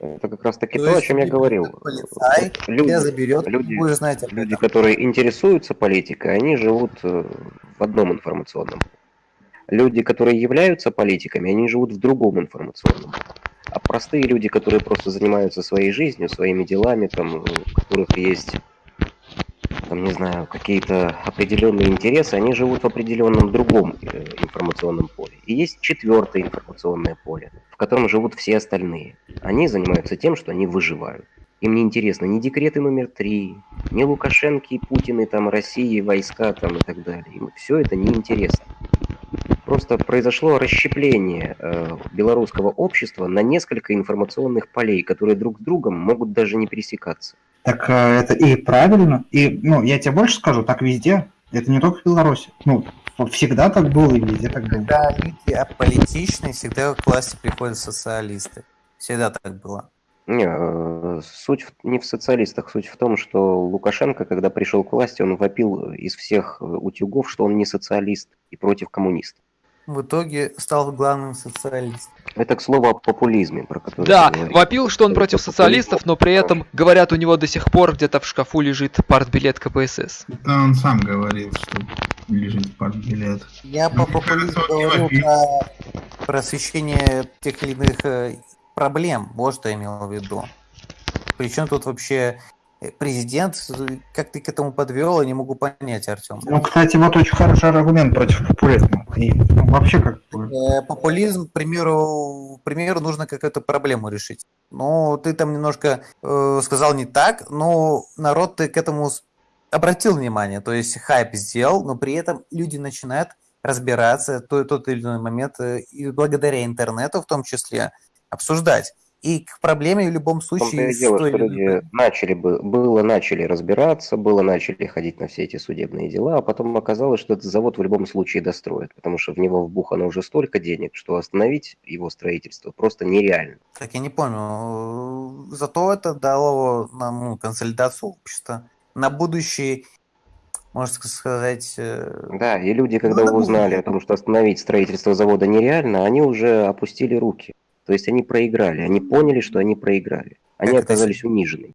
Это как раз таки То то, о чем я говорил. полицай люди, тебя заберет, люди, знать об люди, которые интересуются политикой, они живут э, в одном информационном. Люди, которые являются политиками, они живут в другом информационном. А простые люди, которые просто занимаются своей жизнью, своими делами, там, у которых есть там, не знаю, какие-то определенные интересы, они живут в определенном другом э, информационном поле. И есть четвертое информационное поле, в котором живут все остальные. Они занимаются тем, что они выживают. Им не интересно ни декреты номер три, ни Лукашенко, Путины, там, России, войска там, и так далее. Им все это неинтересно. Просто произошло расщепление э, белорусского общества на несколько информационных полей, которые друг с другом могут даже не пересекаться. Так э, это и правильно. И, ну, я тебе больше скажу, так везде. Это не только в Беларуси. Ну, всегда так было и везде так было. Когда люди аполитичные, всегда к власти приходят социалисты. Всегда так было. Не, э, суть в- не в социалистах, суть в том, что Лукашенко, когда пришел к власти, он вопил из всех э, утюгов, что он не социалист и против коммунистов. В итоге стал главным социалистом. Это к слову о популизме, про который Да, вопил, что он Это против социалистов, но при этом, говорят, у него до сих пор где-то в шкафу лежит партбилет КПСС. Это он сам говорил, что лежит партбилет. Я Ну, по популизму говорю про, про освещение тех или иных э, проблем. Вот что я имел в виду. Причем тут вообще э, президент, э, как ты к этому подвел, я не могу понять, Артем. Ну, кстати, вот очень хороший аргумент против популизма. И ну, вообще как. Э, Популизм, к примеру, к примеру, нужно какую-то проблему решить. Ну, ты там немножко э, сказал не так, но народ ты к этому обратил внимание, то есть хайп сделал, но при этом люди начинают разбираться то тот или иной момент и благодаря интернету в том числе обсуждать. И к проблеме в любом случае дело, что люди начали бы, было начали разбираться, было начали ходить на все эти судебные дела, а потом оказалось, что этот завод в любом случае достроят, потому что в него вбухано уже столько денег, что остановить его строительство просто нереально. Так я не помню. э, Зато это дало нам ну, консолидацию общества на будущий, можно сказать, э, Да, и люди, когда это узнали о том, что остановить строительство завода нереально, они уже опустили руки. То есть они проиграли, они поняли, что они проиграли. Они Как это оказались унижены.